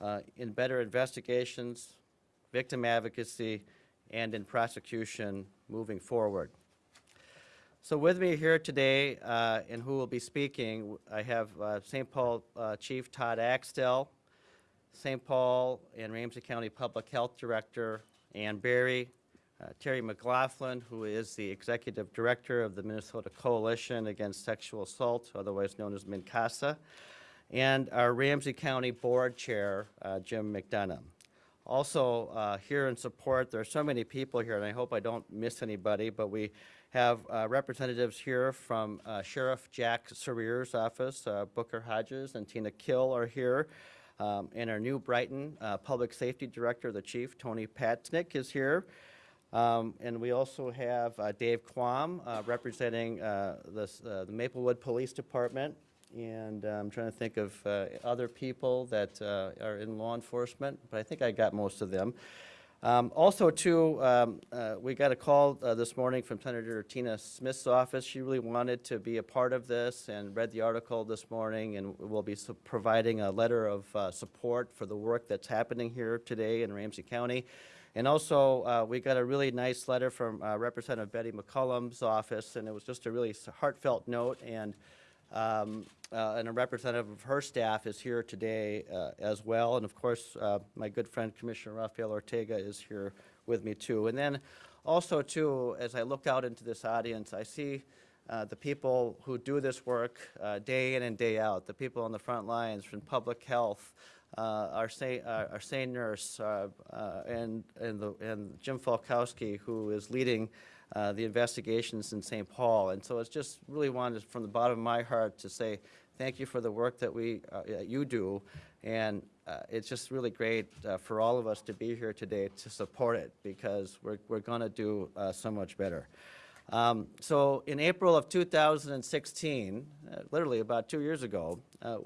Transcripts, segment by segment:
uh, in better investigations, victim advocacy, and in prosecution moving forward. So with me here today, uh, and who will be speaking, I have uh, St. Paul uh, Chief Todd Axtell, St. Paul and Ramsey County Public Health Director Anne Barry, uh, Terry McLaughlin, who is the Executive Director of the Minnesota Coalition Against Sexual Assault, otherwise known as MNCASA, and our Ramsey County Board Chair, uh, Jim McDonough. Also, uh, here in support, there are so many people here, and I hope I don't miss anybody, but we have uh, representatives here from uh, Sheriff Jack Serier's office, uh, Booker Hodges and Tina Kill are here. Um, and our new Brighton uh, Public Safety Director, the Chief, Tony Paetznick, is here. Um, and we also have Dave Quam representing the Maplewood Police Department. And uh, I'm trying to think of uh, other people that uh, are in law enforcement, but I think I got most of them. Um, also, too, um, uh, we got a call uh, this morning from Senator Tina Smith's office. She really wanted to be a part of this and read the article this morning, and will be providing a letter of support for the work that's happening here today in Ramsey County. And also, uh, we got a really nice letter from uh, Representative Betty McCollum's office, and it was just a really heartfelt note. And um, uh, and a representative of her staff is here today uh, as well. And of course, uh, my good friend Commissioner Rafael Ortega is here with me too. And then also too, as I look out into this audience, I see uh, the people who do this work uh, day in and day out, the people on the front lines from public health, uh, our say, our say nurse, and, and, the, and Jim Falkowski, who is leading uh, the investigations in St. Paul. And so it's just really wanted from the bottom of my heart to say thank you for the work that we, uh, you do. And uh, it's just really great uh, for all of us to be here today to support it because we're, we're going to do uh, so much better. Um, so in April of 2016, uh, literally about two years ago,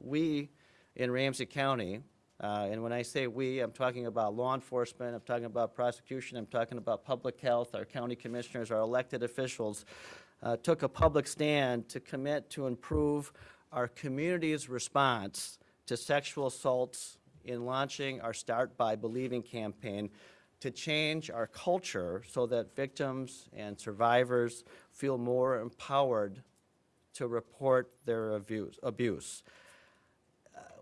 we in Ramsey County, uh, and when I say we, I'm talking about law enforcement, I'm talking about prosecution, I'm talking about public health, our county commissioners, our elected officials, uh, took a public stand to commit to improve our community's response to sexual assaults in launching our Start by Believing campaign to change our culture so that victims and survivors feel more empowered to report their abuse. abuse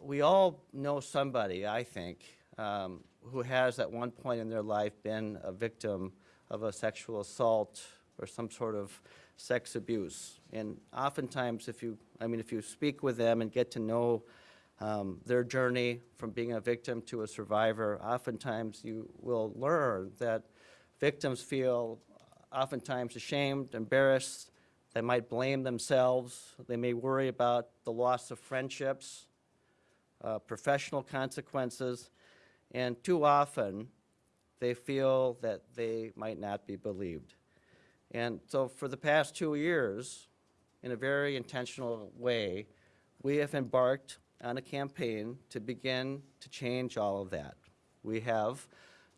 we all know somebody, I think, um, who has at one point in their life been a victim of a sexual assault or some sort of sex abuse. And oftentimes, if you, I mean, if you speak with them and get to know um, their journey from being a victim to a survivor, oftentimes you will learn that victims feel oftentimes ashamed, embarrassed, they might blame themselves, they may worry about the loss of friendships, uh, professional consequences, and too often they feel that they might not be believed. And so for the past two years, in a very intentional way, we have embarked on a campaign to begin to change all of that. We have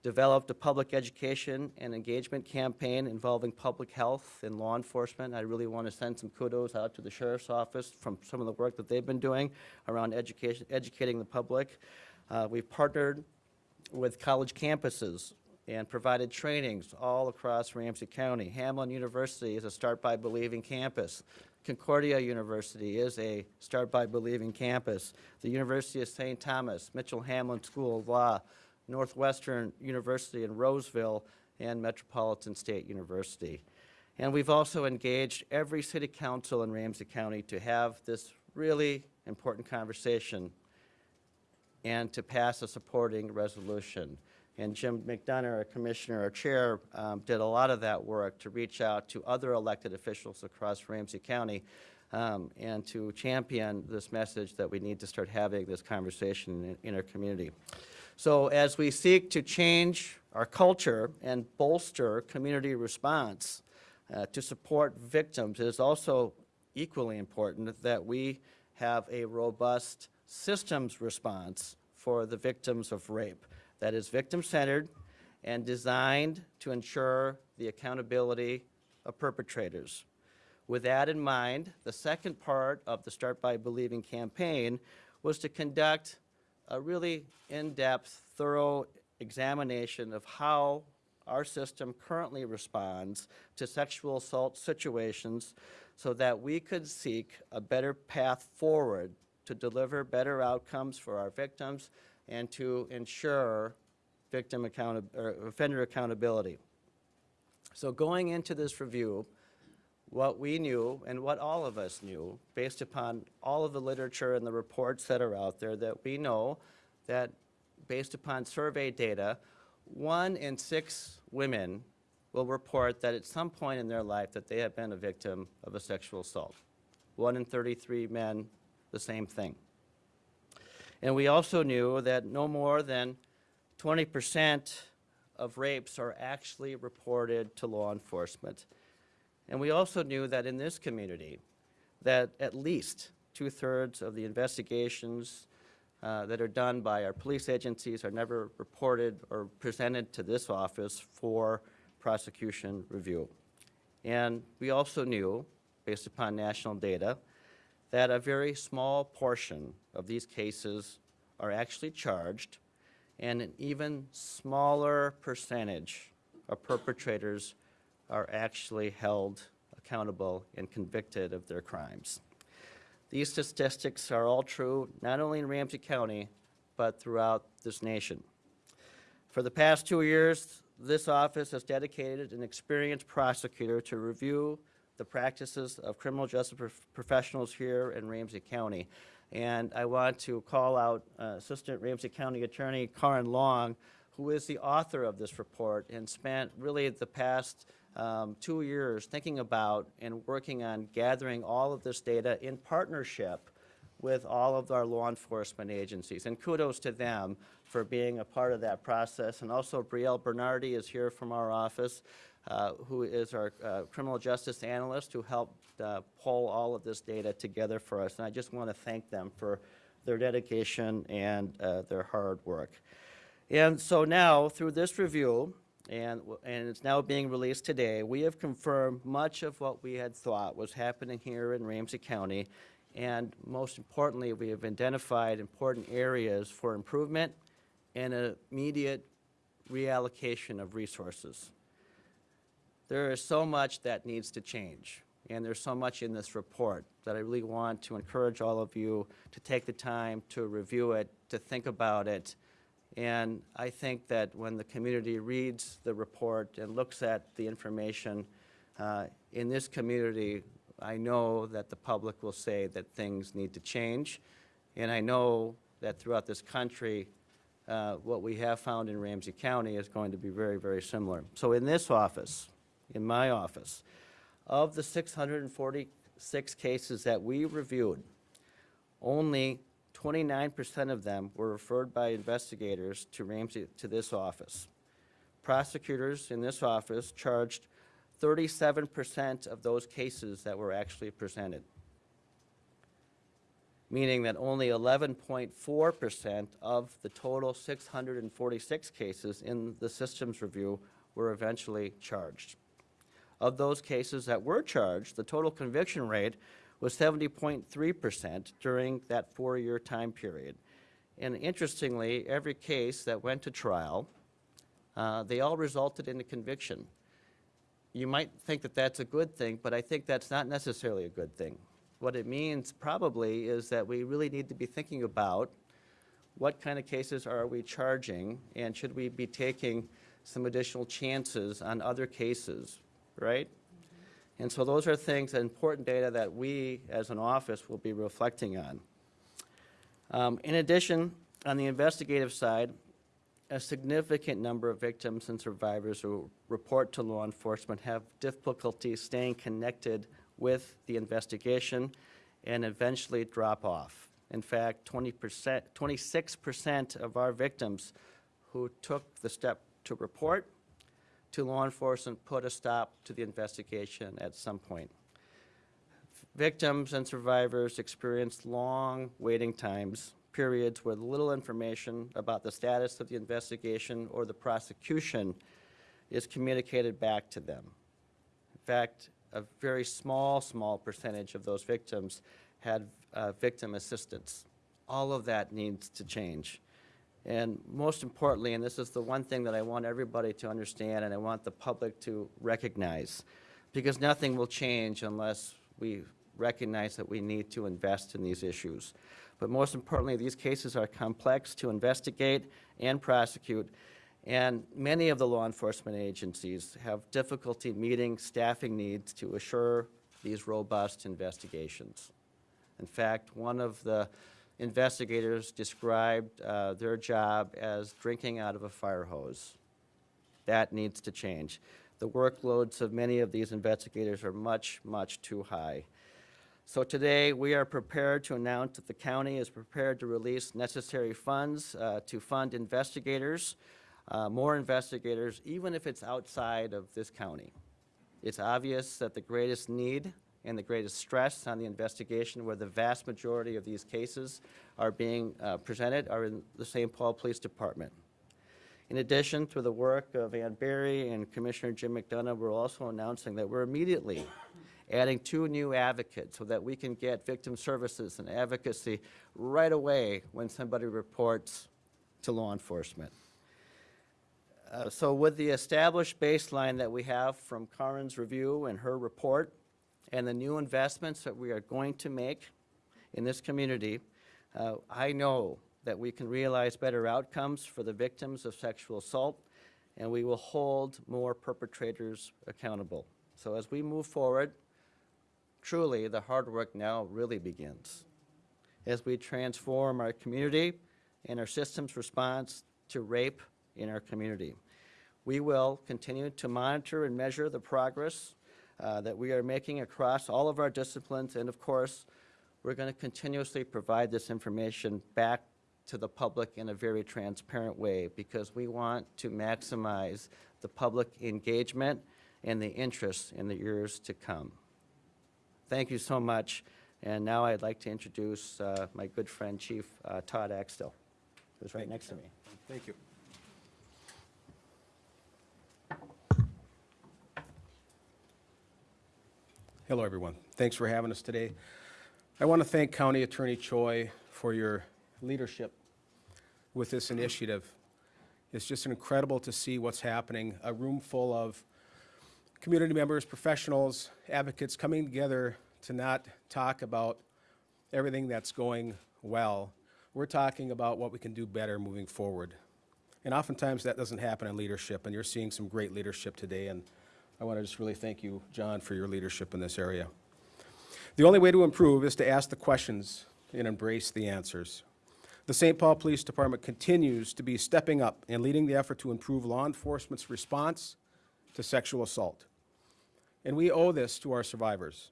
developed a public education and engagement campaign involving public health and law enforcement. I really want to send some kudos out to the Sheriff's Office from some of the work that they've been doing around education, educating the public. Uh, we've partnered with college campuses and provided trainings all across Ramsey County. Hamline University is a Start by Believing campus. Concordia University is a Start by Believing campus. The University of St. Thomas, Mitchell Hamline School of Law, Northwestern University in Roseville, and Metropolitan State University. And we've also engaged every city council in Ramsey County to have this really important conversation and to pass a supporting resolution. And Jim McDonough, our commissioner, our chair, um, did a lot of that work to reach out to other elected officials across Ramsey County um, and to champion this message that we need to start having this conversation in, in our community. So as we seek to change our culture and bolster community response uh, to support victims, it is also equally important that we have a robust systems response for the victims of rape that is victim-centered and designed to ensure the accountability of perpetrators. With that in mind, the second part of the Start by Believing campaign was to conduct a really in-depth, thorough examination of how our system currently responds to sexual assault situations so that we could seek a better path forward to deliver better outcomes for our victims and to ensure victim offender accountability. So going into this review, what we knew and what all of us knew, based upon all of the literature and the reports that are out there, that we know that based upon survey data, one in six women will report that at some point in their life that they have been a victim of a sexual assault. One in 33 men, the same thing. And we also knew that no more than 20% of rapes are actually reported to law enforcement. And we also knew that in this community, that at least two-thirds of the investigations uh, that are done by our police agencies are never reported or presented to this office for prosecution review. And we also knew, based upon national data, that a very small portion of these cases are actually charged, and an even smaller percentage of perpetrators are actually held accountable and convicted of their crimes. These statistics are all true, not only in Ramsey County, but throughout this nation. For the past two years, this office has dedicated an experienced prosecutor to review the practices of criminal justice prof- professionals here in Ramsey County. And I want to call out uh, Assistant Ramsey County Attorney Karen Long, who is the author of this report and spent really the past um, two years thinking about and working on gathering all of this data in partnership with all of our law enforcement agencies. And kudos to them for being a part of that process. And also Brielle Bernardi is here from our office, uh, who is our uh, criminal justice analyst who helped uh, pull all of this data together for us. And I just want to thank them for their dedication and uh, their hard work. And so now, through this review, and, and it's now being released today, we have confirmed much of what we had thought was happening here in Ramsey County. And most importantly, we have identified important areas for improvement and immediate reallocation of resources. There is so much that needs to change, and there's so much in this report that I really want to encourage all of you to take the time to review it, to think about it. And I think that when the community reads the report and looks at the information, uh, in this community, I know that the public will say that things need to change. And I know that throughout this country, uh, what we have found in Ramsey County is going to be very, very similar. So in this office, in my office, of the 646 cases that we reviewed, only 29% of them were referred by investigators to Ramsey, to this office. Prosecutors in this office charged 37% of those cases that were actually presented, meaning that only 11.4% of the total 646 cases in the systems review were eventually charged. Of those cases that were charged, the total conviction rate was 70.3% during that four-year time period. And interestingly, every case that went to trial, uh, they all resulted in a conviction. You might think that that's a good thing, but I think that's not necessarily a good thing. What it means probably is that we really need to be thinking about what kind of cases are we charging, and should we be taking some additional chances on other cases, right? And so those are things, important data that we, as an office, will be reflecting on. Um, In addition, on the investigative side, a significant number of victims and survivors who report to law enforcement have difficulty staying connected with the investigation and eventually drop off. In fact, 20%, 26% of our victims who took the step to report to law enforcement put a stop to the investigation at some point. Victims and survivors experienced long waiting times, periods with little information about the status of the investigation or the prosecution is communicated back to them. In fact, a very small, small percentage of those victims had uh, victim assistance. all of that needs to change. And most importantly, and this is the one thing that I want everybody to understand and I want the public to recognize, because nothing will change unless we recognize that we need to invest in these issues. But most importantly, these cases are complex to investigate and prosecute, and many of the law enforcement agencies have difficulty meeting staffing needs to assure these robust investigations. In fact, one of the investigators described uh, their job as drinking out of a fire hose. That needs to change. The workloads of many of these investigators are much, much too high. So today, we are prepared to announce that the county is prepared to release necessary funds uh, to fund investigators, uh, more investigators, even if it's outside of this county. It's obvious that the greatest need and the greatest stress on the investigation where the vast majority of these cases are being uh, presented are in the St. Paul Police Department. In addition, through the work of Anne Barry and Commissioner Jim McDonough, we're also announcing that we're immediately adding two new advocates so that we can get victim services and advocacy right away when somebody reports to law enforcement. Uh, So with the established baseline that we have from Karen's review and her report, and the new investments that we are going to make in this community, uh, I know that we can realize better outcomes for the victims of sexual assault, and we will hold more perpetrators accountable. So as we move forward, truly, the hard work now really begins. As we transform our community and our system's response to rape in our community. We will continue to monitor and measure the progress uh, that we are making across all of our disciplines, and of course, we're going to continuously provide this information back to the public in a very transparent way, because we want to maximize the public engagement and the interest in the years to come. Thank you so much, and now I'd like to introduce uh, my good friend, Chief uh, Todd Axtell, who's right next to me. Thank you. Hello, everyone. Thanks for having us today. I want to thank County Attorney Choi for your leadership with this initiative. It's just incredible to see what's happening, a room full of community members, professionals, advocates coming together to not talk about everything that's going well. We're talking about what we can do better moving forward. And oftentimes that doesn't happen in leadership, and you're seeing some great leadership today, and I want to just really thank you, John, for your leadership in this area. The only way to improve is to ask the questions and embrace the answers. The St. Paul Police Department continues to be stepping up and leading the effort to improve law enforcement's response to sexual assault. And we owe this to our survivors.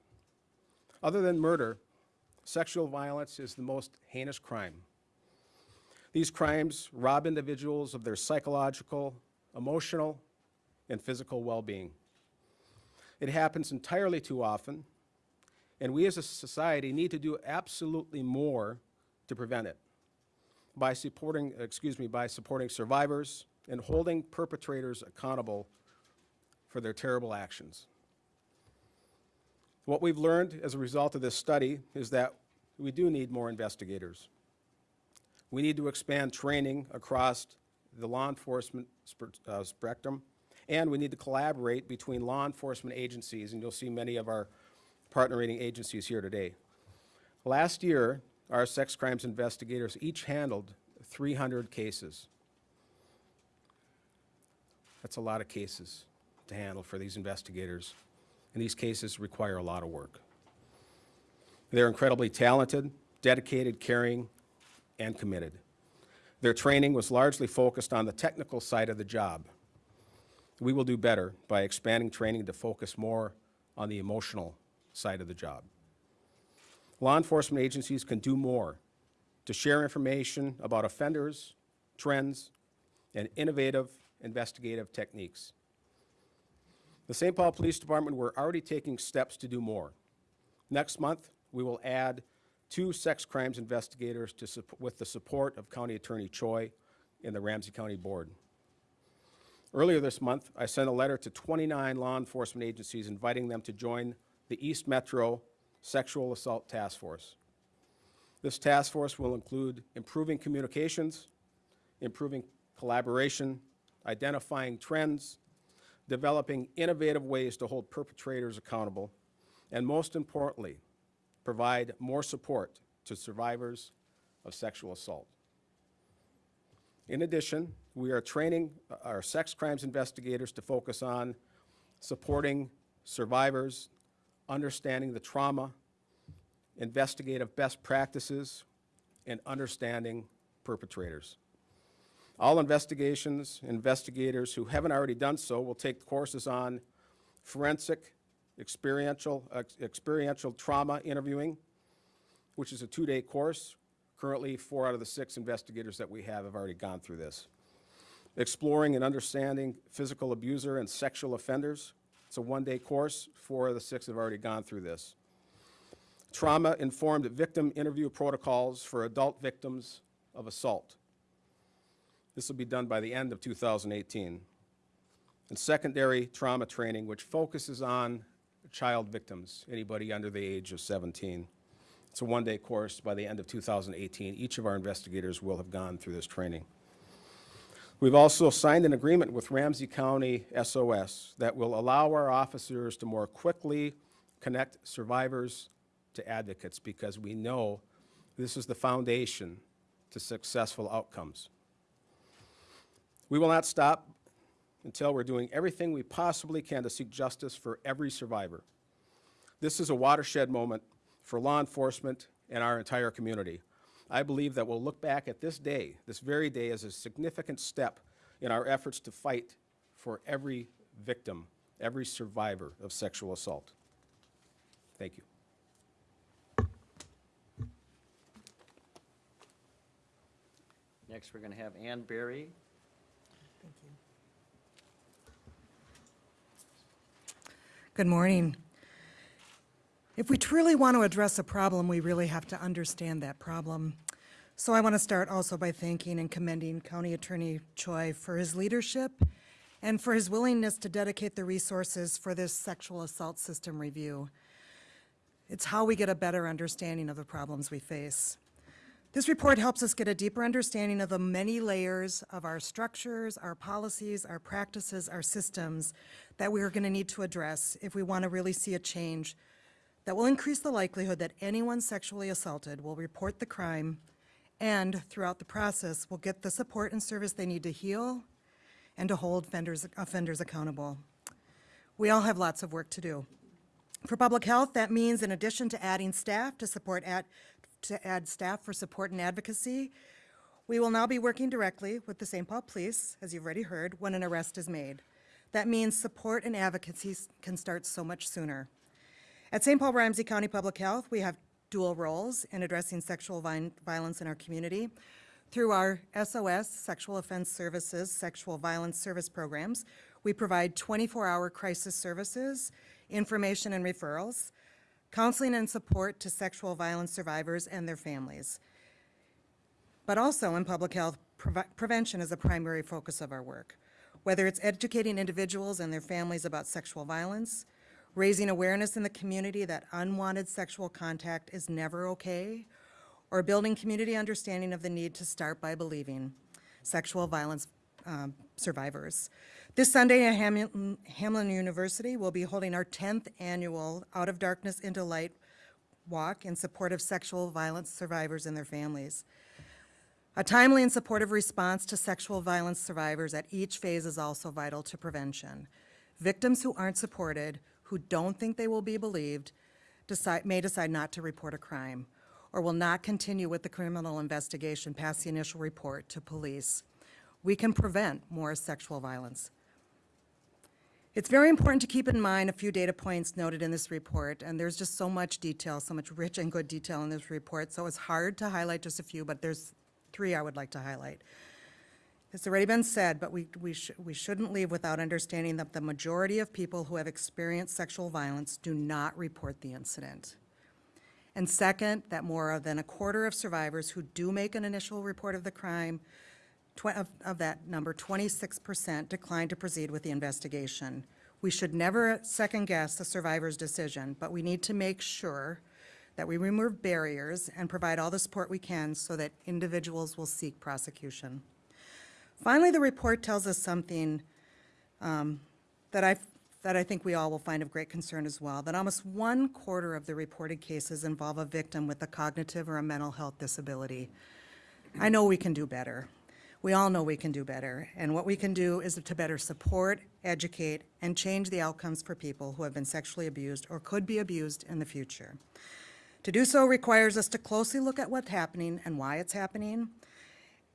Other than murder, sexual violence is the most heinous crime. These crimes rob individuals of their psychological, emotional, and physical well-being. It happens entirely too often, and we as a society need to do absolutely more to prevent it by supporting, excuse me, by supporting survivors and holding perpetrators accountable for their terrible actions. What we've learned as a result of this study is that we do need more investigators. We need to expand training across the law enforcement uh, spectrum, and we need to collaborate between law enforcement agencies, and you'll see many of our partnering agencies here today. Last year, our sex crimes investigators each handled 300 cases. That's a lot of cases to handle for these investigators, and these cases require a lot of work. They're incredibly talented, dedicated, caring, and committed. Their training was largely focused on the technical side of the job. We will do better by expanding training to focus more on the emotional side of the job. Law enforcement agencies can do more to share information about offenders, trends, and innovative investigative techniques. The St. Paul Police Department, we're already taking steps to do more. Next month, we will add two sex crimes investigators to, with the support of County Attorney Choi and the Ramsey County Board. Earlier this month, I sent a letter to 29 law enforcement agencies inviting them to join the East Metro Sexual Assault Task Force. This task force will include improving communications, improving collaboration, identifying trends, developing innovative ways to hold perpetrators accountable, and most importantly, provide more support to survivors of sexual assault. In addition, we are training our sex crimes investigators to focus on supporting survivors, understanding the trauma, investigative best practices, and understanding perpetrators. All investigations, investigators who haven't already done so will take courses on forensic, experiential, ex- experiential trauma interviewing, which is a two-day course. Currently, four out of the six investigators that we have have already gone through this. Exploring and understanding physical abuser and sexual offenders. It's a one-day course. Four of the six have already gone through this. Trauma-informed victim interview protocols for adult victims of assault. This will be done by the end of 2018. And secondary trauma training, which focuses on child victims, anybody under the age of 17. It's a one-day course by the end of 2018. Each of our investigators will have gone through this training. We've also signed an agreement with Ramsey County SOS that will allow our officers to more quickly connect survivors to advocates because we know this is the foundation to successful outcomes. We will not stop until we're doing everything we possibly can to seek justice for every survivor. This is a watershed moment for law enforcement and our entire community. I believe that we'll look back at this day, this very day, as a significant step in our efforts to fight for every victim, every survivor of sexual assault. Thank you. Next, we're going to have Anne Barry. Thank you. Good morning. If we truly want to address a problem, we really have to understand that problem. So I want to start also by thanking and commending County Attorney Choi for his leadership and for his willingness to dedicate the resources for this sexual assault system review. It's how we get a better understanding of the problems we face. This report helps us get a deeper understanding of the many layers of our structures, our policies, our practices, our systems that we are going to need to address if we want to really see a change that will increase the likelihood that anyone sexually assaulted will report the crime and throughout the process will get the support and service they need to heal and to hold offenders, offenders accountable. We all have lots of work to do. For public health, that means in addition to adding staff to support at, to add staff for support and advocacy, we will now be working directly with the St. Paul Police, as you've already heard, when an arrest is made. That means support and advocacy can start so much sooner. At St. Paul Ramsey County Public Health, we have dual roles in addressing sexual vi- violence in our community. Through our SOS, Sexual Offense Services, Sexual Violence Service Programs, we provide 24-hour crisis services, information and referrals, counseling and support to sexual violence survivors and their families. But also in public health, preve- prevention is a primary focus of our work. Whether it's educating individuals and their families about sexual violence, raising awareness in the community that unwanted sexual contact is never okay, or building community understanding of the need to start by believing sexual violence um, survivors. This Sunday at Hamilton, Hamline University, we'll be holding our 10th annual Out of Darkness into Light walk in support of sexual violence survivors and their families. A timely and supportive response to sexual violence survivors at each phase is also vital to prevention. Victims who aren't supported, who don't think they will be believed, decide, may decide not to report a crime or will not continue with the criminal investigation past the initial report to police. We can prevent more sexual violence. It's very important to keep in mind a few data points noted in this report, and there's just so much detail, so much rich and good detail in this report, so it's hard to highlight just a few, but there's three I would like to highlight. It's already been said, but we, we, sh- we shouldn't leave without understanding that the majority of people who have experienced sexual violence do not report the incident. And second, that more than a quarter of survivors who do make an initial report of the crime, of, of that number, 26% decline to proceed with the investigation. We should never second-guess the survivor's decision, but we need to make sure that we remove barriers and provide all the support we can so that individuals will seek prosecution. Finally, the report tells us something um, that I, that I think we all will find of great concern as well, that almost one quarter of the reported cases involve a victim with a cognitive or a mental health disability. I know we can do better. We all know we can do better, and what we can do is to better support, educate, and change the outcomes for people who have been sexually abused or could be abused in the future. To do so requires us to closely look at what's happening and why it's happening,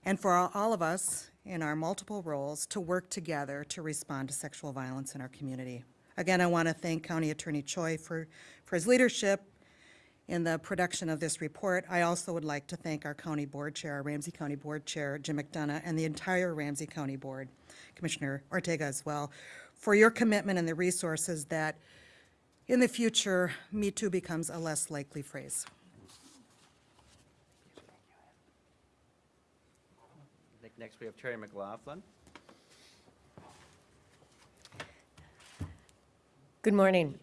and for all- all of us in our multiple roles to work together to respond to sexual violence in our community. Again, I want to thank County Attorney Choi for, for his leadership in the production of this report. I also would like to thank our county board chair, our Ramsey County Board Chair, Jim McDonough, and the entire Ramsey County Board, Commissioner Ortega as well, for your commitment and the resources that in the future, Me Too becomes a less likely phrase. I think next we have Terry McLaughlin. Good morning.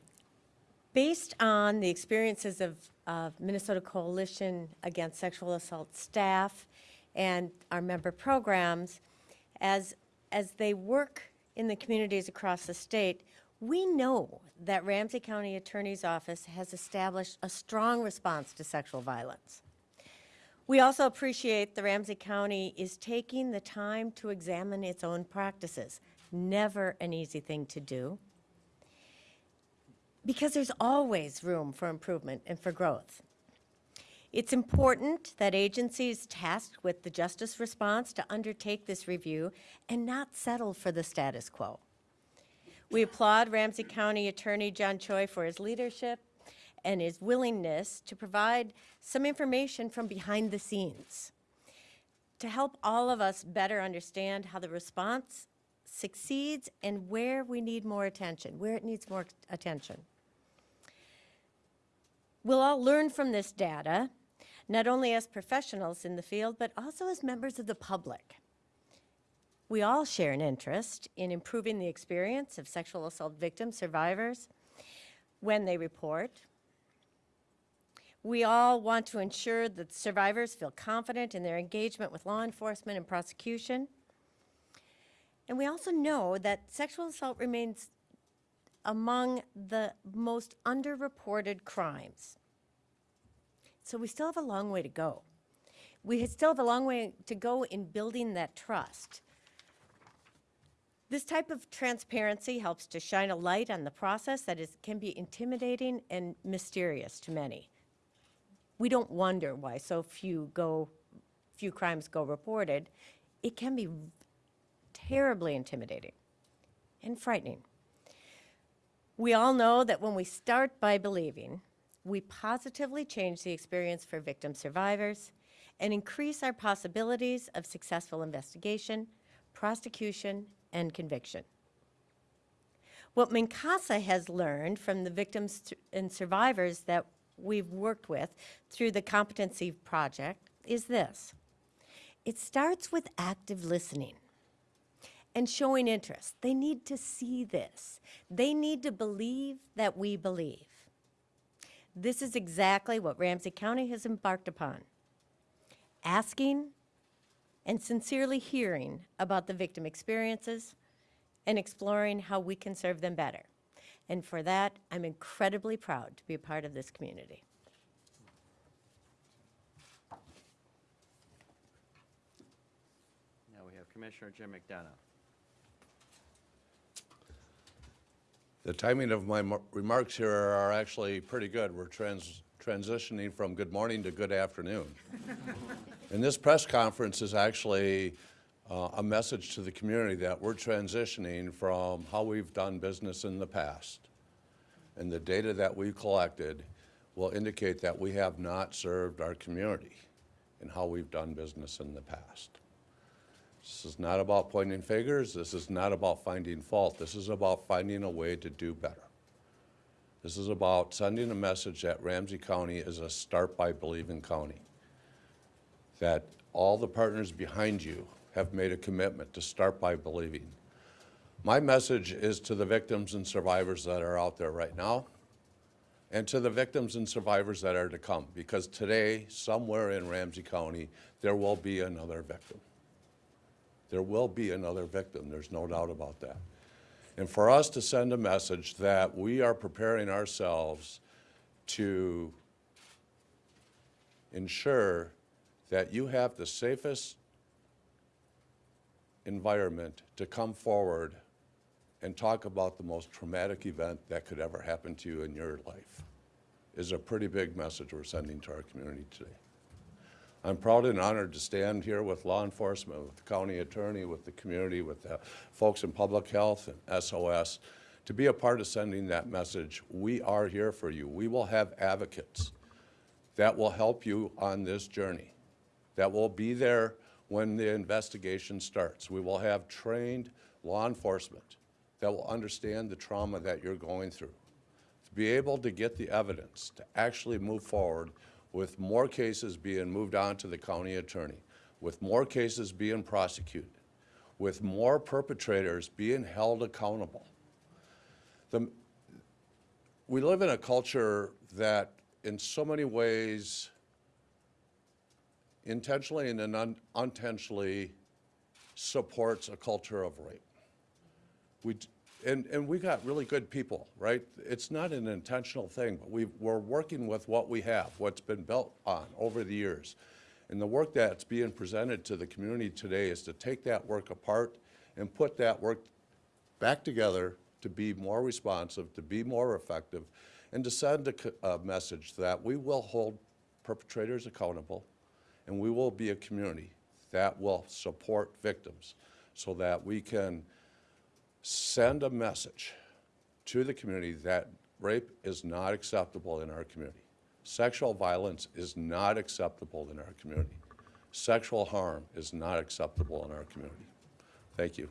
Based on the experiences of, of Minnesota Coalition Against Sexual Assault staff and our member programs, as, as they work in the communities across the state, we know that Ramsey County Attorney's Office has established a strong response to sexual violence. We also appreciate the Ramsey County is taking the time to examine its own practices. Never an easy thing to do because there's always room for improvement and for growth. It's important that agencies tasked with the justice response to undertake this review and not settle for the status quo. We applaud Ramsey County Attorney John Choi for his leadership and his willingness to provide some information from behind the scenes to help all of us better understand how the response succeeds and where we need more attention, where it needs more attention. We'll all learn from this data, not only as professionals in the field, but also as members of the public. We all share an interest in improving the experience of sexual assault victims, survivors, when they report. We all want to ensure that survivors feel confident in their engagement with law enforcement and prosecution. And we also know that sexual assault remains among the most underreported crimes. So we still have a long way to go. We still have a long way to go in building that trust. This type of transparency helps to shine a light on the process that is, can be intimidating and mysterious to many. We don't wonder why so few go, few crimes go reported. It can be terribly intimidating and frightening. We all know that when we start by believing, we positively change the experience for victim survivors and increase our possibilities of successful investigation, prosecution, and conviction. What MNCASA has learned from the victims and survivors that we've worked with through the Competency Project is this. It starts with active listening and showing interest. They need to see this. They need to believe that we believe. This is exactly what Ramsey County has embarked upon. Asking and sincerely hearing about the victim experiences and exploring how we can serve them better. And for that, I'm incredibly proud to be a part of this community. Now we have Commissioner Jim McDonough. The timing of my remarks here are actually pretty good. We're trans- transitioning from good morning to good afternoon. And this press conference is actually uh, a message to the community that we're transitioning from how we've done business in the past. And the data that we've collected will indicate that we have not served our community in how we've done business in the past. This is not about pointing fingers. This is not about finding fault. This is about finding a way to do better. This is about sending a message that Ramsey County is a start by believing county. That all the partners behind you have made a commitment to start by believing. My message is to the victims and survivors that are out there right now. and to the victims and survivors that are to come. Because today, somewhere in Ramsey County, there will be another victim. There will be another victim, there's no doubt about that. And for us to send a message that we are preparing ourselves to ensure that you have the safest environment to come forward and talk about the most traumatic event that could ever happen to you in your life is a pretty big message we're sending to our community today. I'm proud and honored to stand here with law enforcement, with the county attorney, with the community, with the folks in public health and SOS, to be a part of sending that message. We are here for you. We will have advocates that will help you on this journey, that will be there when the investigation starts. We will have trained law enforcement that will understand the trauma that you're going through, to be able to get the evidence, to actually move forward with more cases being moved on to the county attorney, with more cases being prosecuted, with more perpetrators being held accountable. The, we live in a culture that in so many ways intentionally and un- unintentionally supports a culture of rape. We, and, and we got really good people, right? It's not an intentional thing, but we, we're working with what we have, what's been built on over the years. And the work that's being presented to the community today is to take that work apart and put that work back together to be more responsive, to be more effective, and to send a, a message that we will hold perpetrators accountable, and we will be a community that will support victims so that we can send a message to the community that rape is not acceptable in our community. Sexual violence is not acceptable in our community. Sexual harm is not acceptable in our community. Thank you.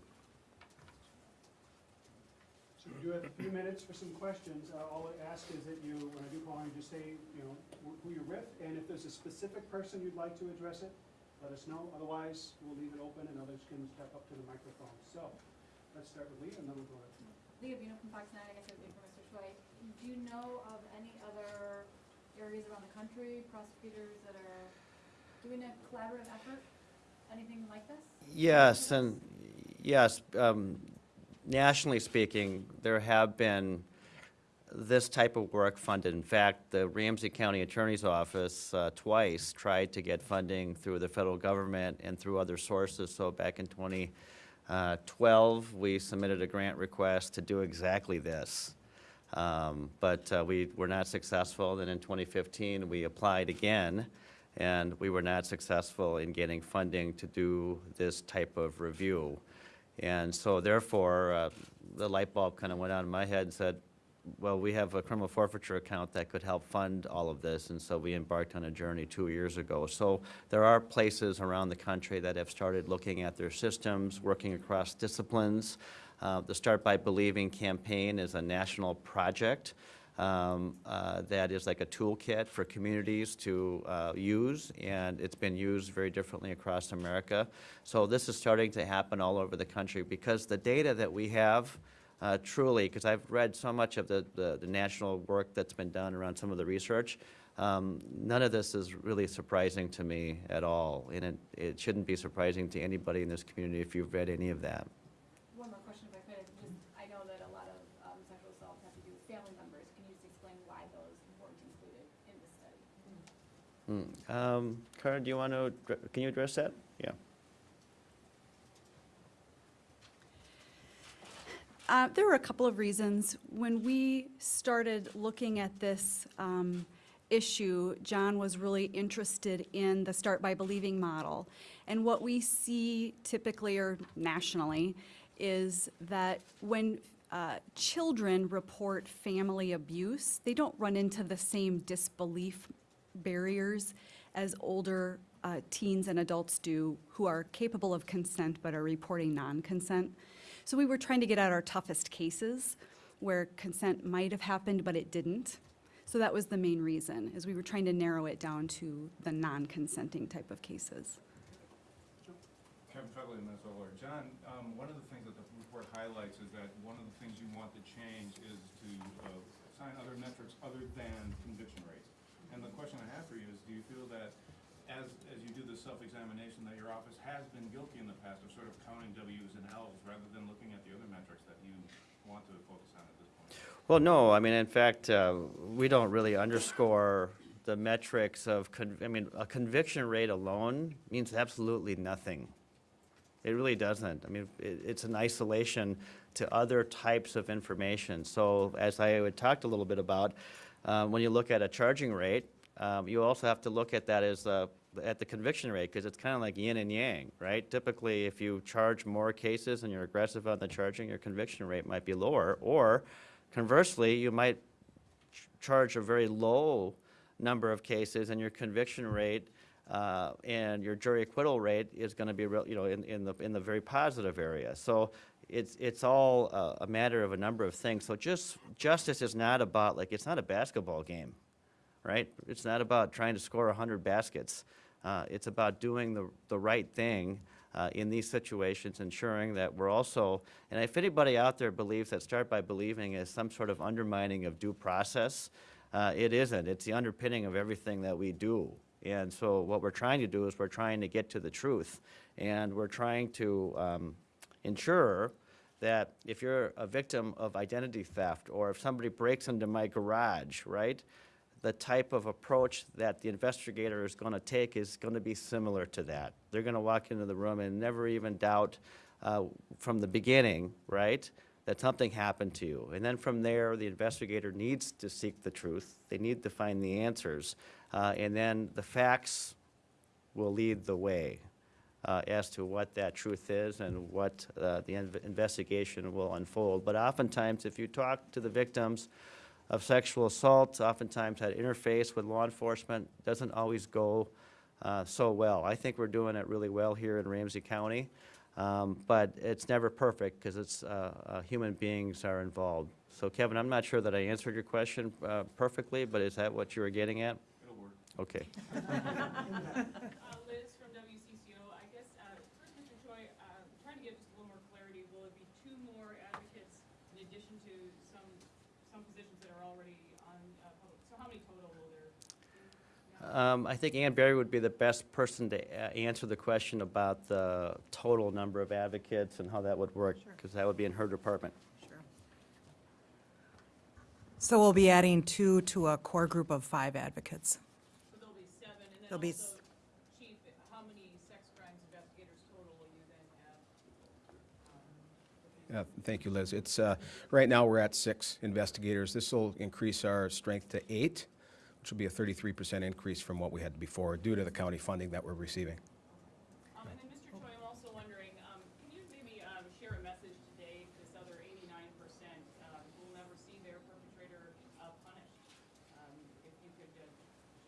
So we do have a few minutes for some questions. Uh, All I ask is that you, when I do call on you, just say, you know, who you're with, and if there's a specific person you'd like to address it, let us know. Otherwise, we'll leave it open and others can step up to the microphone. So, let's start with Lee and then we'll go to. Leah Bino from Fox Nine, I guess it would be for Mr. Choi. Do you know of any other areas around the country, prosecutors that are doing a collaborative effort? Anything like this? Yes, and, yes, um, nationally speaking, there have been this type of work funded. In fact, the Ramsey County Attorney's Office uh, twice tried to get funding through the federal government and through other sources. So back in 2012, we submitted a grant request to do exactly this. Um, But uh, we were not successful. Then in 2015, we applied again, and we were not successful in getting funding to do this type of review. And so therefore, uh, the light bulb kind of went out in my head and said, well, we have a criminal forfeiture account that could help fund all of this, and so we embarked on a journey two years ago. So there are places around the country that have started looking at their systems, working across disciplines. Uh, The Start by Believing campaign is a national project um, uh, that is like a toolkit for communities to uh, use, and it's been used very differently across America. So this is starting to happen all over the country because the data that we have uh, truly, because I've read so much of the, the, the national work that's been done around some of the research, um, none of this is really surprising to me at all, and it, it shouldn't be surprising to anybody in this community if you've read any of that. One more question if I could. Just, I know that a lot of um, sexual assaults have to do with family members. Can you just explain why those weren't included in this study? Hmm. Um, Karen, do you want to, can you address that? Yeah. Uh, There were a couple of reasons. When we started looking at this um, issue, John was really interested in the Start by Believing model. And what we see typically or nationally is that when uh, children report family abuse, they don't run into the same disbelief barriers as older uh, teens and adults do who are capable of consent but are reporting non-consent. So we were trying to get at our toughest cases where consent might have happened, but it didn't. So that was the main reason, is we were trying to narrow it down to the non-consenting type of cases. Kevin Minnesota lawyer. John, um, one of the things that the report highlights is that one of the things you want to change is to uh, assign other metrics other than conviction rates. And the question I have for you is, do you feel that as, as you do this self-examination, that your office has been guilty in the past of sort of counting Ws and Ls rather than looking at the other metrics that you want to focus on at this point? Well, no, I mean, in fact, uh, we don't really underscore the metrics of, I mean, a conviction rate alone means absolutely nothing. It really doesn't. I mean, it, it's an isolation to other types of information. So as I had talked a little bit about, uh, when you look at a charging rate, um, you also have to look at that as uh, at the conviction rate because it's kind of like yin and yang, right? Typically, if you charge more cases and you're aggressive on the charging, your conviction rate might be lower. Or conversely, you might ch- charge a very low number of cases and your conviction rate uh, and your jury acquittal rate is going to be, real, you know, in, in the, in the very positive area. So it's, it's all uh, a matter of a number of things. So just, justice is not about, like, it's not a basketball game, right? It's not about trying to score 100 baskets. Uh, It's about doing the, the right thing uh, in these situations, ensuring that we're also, and if anybody out there believes that Start by Believing is some sort of undermining of due process, uh, it isn't. It's the underpinning of everything that we do. And so what we're trying to do is we're trying to get to the truth. And we're trying to um, ensure that if you're a victim of identity theft, or if somebody breaks into my garage, right? The type of approach that the investigator is gonna take is gonna be similar to that. They're gonna walk into the room and never even doubt uh, from the beginning, right? That something happened to you. And then from there, the investigator needs to seek the truth. They need to find the answers. Uh, And then the facts will lead the way uh, as to what that truth is and what uh, the inv- investigation will unfold. But oftentimes, if you talk to the victims of sexual assault, oftentimes that interface with law enforcement doesn't always go uh, so well. I think we're doing it really well here in Ramsey County, um, but it's never perfect because it's, uh, uh, human beings are involved. So Kevin, I'm not sure that I answered your question perfectly, but is that what you were getting at? It'll work. Okay. Uh, Liz from WCCO, I guess, uh, first, Mr. Choi, uh, trying to get just a little more clarity, will it be two more advocates in addition to some, some positions that are already on, uh, public, so how many total will there? be? Um, I think Anne Barry would be the best person to a- answer the question about the total number of advocates and how that would work, Sure. because that would be in her department. Sure. So we'll be adding two to a core group of five advocates. So there'll be seven, and There'll then be also, s- Chief, how many sex crimes investigators total will you then have? um, Yeah, Thank you, Liz. It's, uh, right now, we're at six investigators. This will increase our strength to eight, which will be a 33% increase from what we had before due to the county funding that we're receiving. Um, and then, Mr. Choi, I'm also wondering, um, can you maybe, um, share a message today to this other eighty-nine percent, um, who will never see their perpetrator, uh, punished? Um, if you could, uh,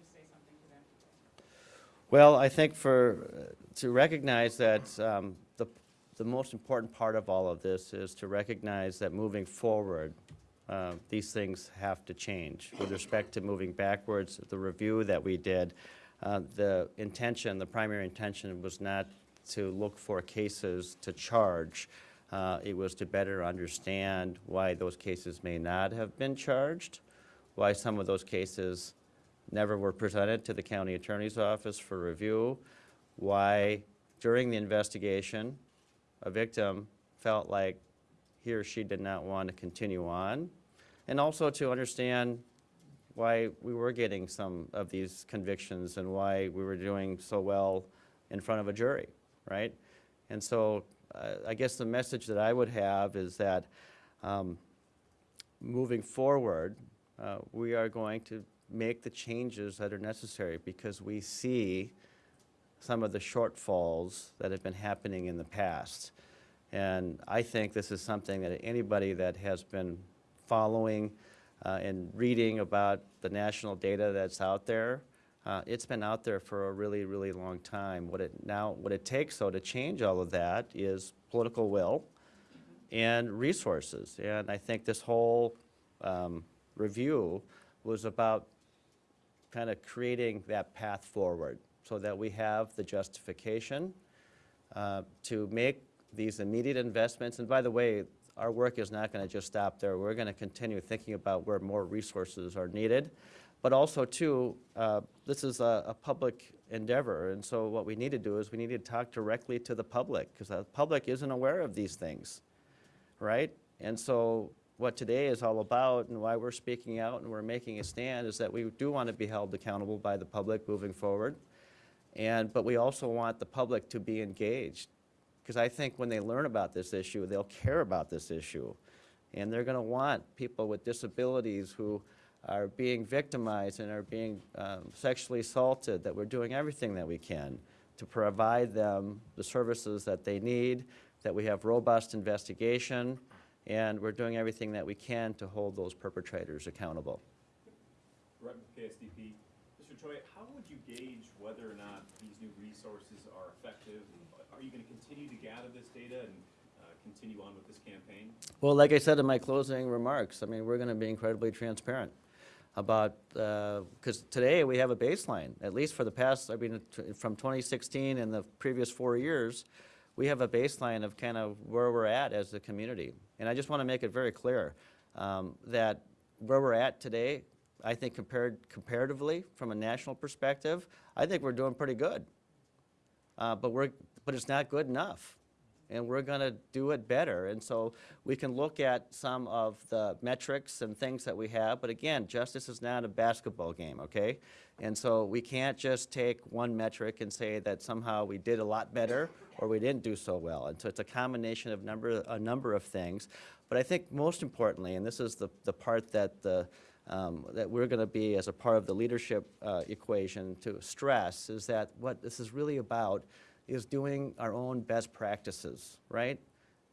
just say something to them today. Well, I think for, uh, to recognize that um, the, the most important part of all of this is to recognize that moving forward, uh, these things have to change. With respect to moving backwards, the review that we did, uh, the intention, the primary intention was not to look for cases to charge. Uh, It was to better understand why those cases may not have been charged, why some of those cases never were presented to the county attorney's office for review, why during the investigation, a victim felt like he or she did not want to continue on, and also to understand why we were getting some of these convictions and why we were doing so well in front of a jury, right? And so uh, I guess the message that I would have is that um, moving forward, uh, we are going to make the changes that are necessary because we see some of the shortfalls that have been happening in the past. And I think this is something that anybody that has been following uh, and reading about the national data that's out there, uh, it's been out there for a really, really long time. What it now, what it takes though to change all of that is political will and resources. And I think this whole um, review was about kind of creating that path forward so that we have the justification uh, to make these immediate investments. And by the way, our work is not going to just stop there. We're going to continue thinking about where more resources are needed. But also, too, uh, this is a, a public endeavor, and so what we need to do is we need to talk directly to the public, because the public isn't aware of these things, right? And so what today is all about and why we're speaking out and we're making a stand is that we do want to be held accountable by the public moving forward. And, but we also want the public to be engaged. Because I think when they learn about this issue, they'll care about this issue. And they're going to want people with disabilities who are being victimized and are being um, sexually assaulted, that we're doing everything that we can to provide them the services that they need, that we have robust investigation, and we're doing everything that we can to hold those perpetrators accountable. Brett with KSTP. Mr. Choi, how would you gauge whether or not these new resources are effective? Are you going to continue to gather this data and uh, continue on with this campaign? Well, like I said in my closing remarks, I mean, we're going to be incredibly transparent about, because today we have a baseline, at least for the past, I mean, from 2016 and the previous four years, we have a baseline of kind of where we're at as a community. And I just want to make it very clear um, that where we're at today, I think compared, comparatively, from a national perspective, I think we're doing pretty good. Uh, but we're, but it's not good enough. And we're gonna do it better. And so we can look at some of the metrics and things that we have, but again, justice is not a basketball game, okay? And so we can't just take one metric and say that somehow we did a lot better or we didn't do so well. And so it's a combination of number, a number of things. But I think most importantly, and this is the, the part that the, um, that we're going to be as a part of the leadership uh, equation to stress is that what this is really about is doing our own best practices, right?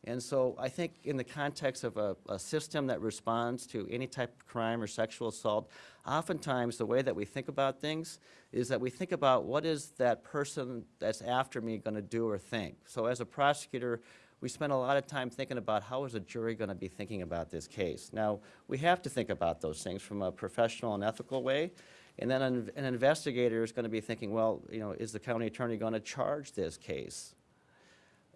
And so I think in the context of a, a system that responds to any type of crime or sexual assault, oftentimes the way that we think about things is that we think about what is that person that's after me going to do or think. So as a prosecutor, we spend a lot of time thinking about how is a jury going to be thinking about this case. Now, we have to think about those things from a professional and ethical way. And then an, an investigator is going to be thinking, well, you know, is the county attorney going to charge this case?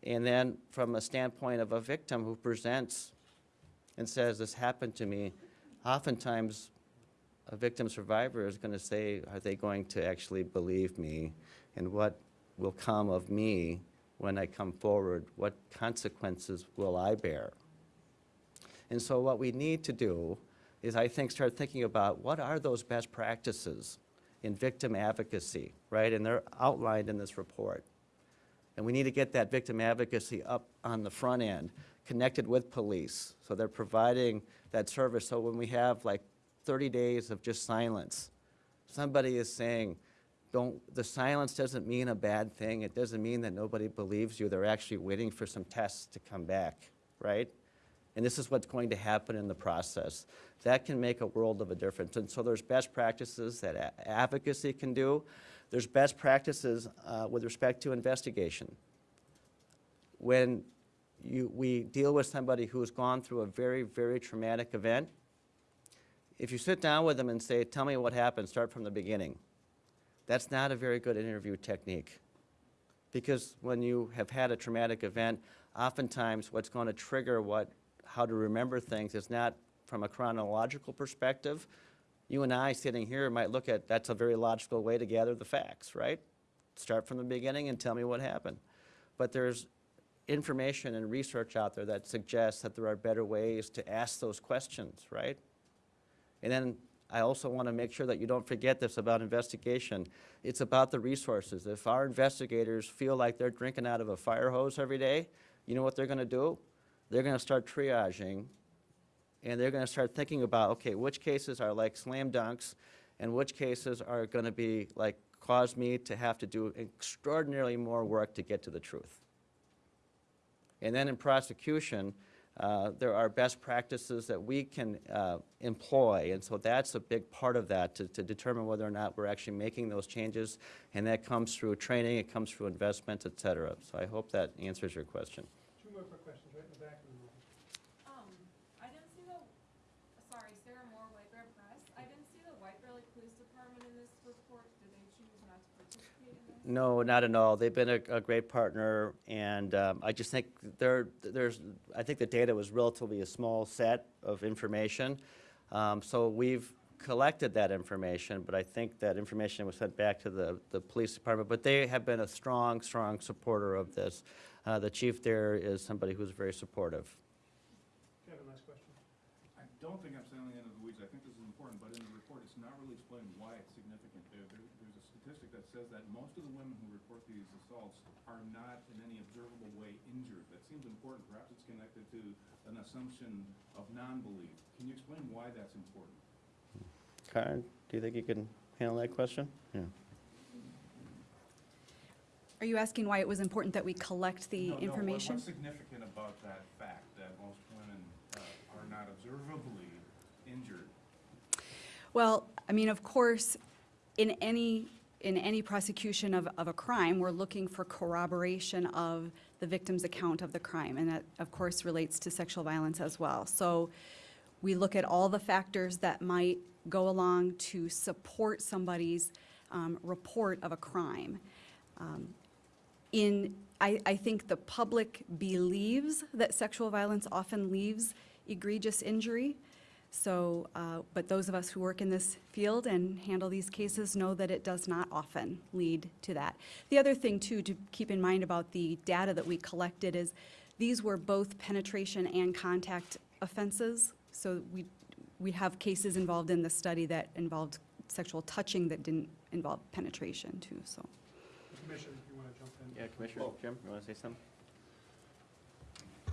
And then from a standpoint of a victim who presents and says, this happened to me, oftentimes a victim survivor is going to say, are they going to actually believe me? And what will come of me when I come forward? What consequences will I bear? And so what we need to do is, I think, start thinking about what are those best practices in victim advocacy, right? And they're outlined in this report. And we need to get that victim advocacy up on the front end, connected with police, so they're providing that service. So when we have like 30 days of just silence, somebody is saying, don't, the silence doesn't mean a bad thing. It doesn't mean that nobody believes you. They're actually waiting for some tests to come back, right? And this is what's going to happen in the process. That can make a world of a difference. And so there's best practices that advocacy can do. There's best practices uh, with respect to investigation. When you, we deal with somebody who's gone through a very, very traumatic event, if you sit down with them and say, tell me what happened, start from the beginning, that's not a very good interview technique. Because when you have had a traumatic event, oftentimes what's going to trigger what, how to remember things is not from a chronological perspective. You and I sitting here might look at, that's a very logical way to gather the facts, right? Start from the beginning and tell me what happened. But there's information and research out there that suggests that there are better ways to ask those questions, right? And then I also want to make sure that you don't forget this about investigation. It's about the resources. If our investigators feel like they're drinking out of a fire hose every day, you know what they're going to do? They're going to start triaging and they're going to start thinking about, okay, which cases are like slam dunks and which cases are going to be like cause me to have to do extraordinarily more work to get to the truth. And then in prosecution, uh, there are best practices that we can uh, employ, and so that's a big part of that, to, to determine whether or not we're actually making those changes, and that comes through training, it comes through investment, et cetera. So I hope that answers your question. Two more quick questions, right in the back. and then we'll- Um, I didn't see the, sorry, Sarah Moore, White Bear Press. I didn't see the White Bear Lake Police Department in this report. Did they choose not to participate in this? No, not at all. They've been a, a great partner, and um, I just think there, there's, I think the data was relatively a small set of information. Um, So we've collected that information, but I think that information was sent back to the, the police department. But they have been a strong, strong supporter of this. Uh, The chief there is somebody who's very supportive. Kevin, last question. I don't think I'm sailing into the weeds, I think this is important, but in the report, it's not really explained why it's significant. There, there, there's a statistic that says that most of the women who report these assaults are not in any observable way injured. That seems important, perhaps it's connected to an assumption of non-belief. Can you explain why that's important? Karen, do you think you can handle that question? Yeah. Are you asking why it was important that we collect the No, no, what- information? What's significant about that fact, that most women uh, are not observably injured? Well, I mean, of course, in any, in any prosecution of, of a crime, we're looking for corroboration of the victim's account of the crime, and that, of course, relates to sexual violence as well. So we look at all the factors that might go along to support somebody's um, report of a crime. Um, in, I, I think the public believes that sexual violence often leaves egregious injury. So, uh, but those of us who work in this field and handle these cases know that it does not often lead to that. The other thing, too, to keep in mind about the data that we collected is these were both penetration and contact offenses. So we, we have cases involved in the study that involved sexual touching that didn't involve penetration, too, so. Commissioner, if you want to jump in. Yeah, Commissioner Jim, you want to say something?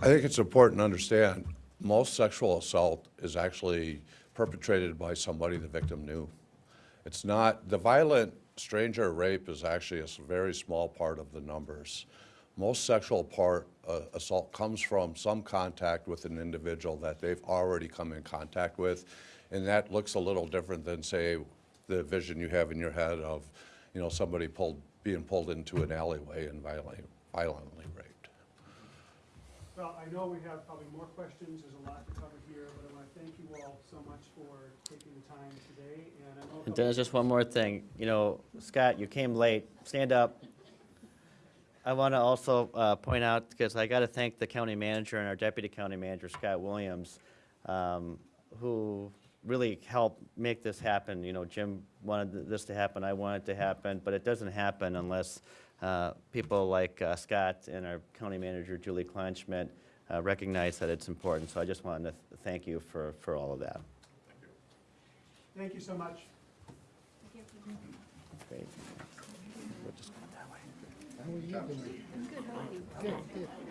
I think it's important to understand, most sexual assault is actually perpetrated by somebody the victim knew. It's not, the violent stranger rape is actually a very small part of the numbers. Most sexual part, uh, assault comes from some contact with an individual that they've already come in contact with. And that looks a little different than, say, the vision you have in your head of, you know, somebody pulled, being pulled into an alleyway and violently, violently raped. Well, I know we have probably more questions, there's a lot to cover here, but I want to thank you all so much for taking the time today, and I know. And Dennis, just one more thing. You know, Scott, you came late. Stand up. I want to also uh, point out, because I got to thank the county manager and our deputy county manager, Scott Williams, um, who really helped make this happen. You know, Jim wanted this to happen, I wanted it to happen, but it doesn't happen unless uh, people like uh, Scott and our county manager, Julie Kleinschmidt, uh, recognize that it's important. So I just wanted to th- thank you for, for all of that. Thank you so much. Great. We'll just go that way.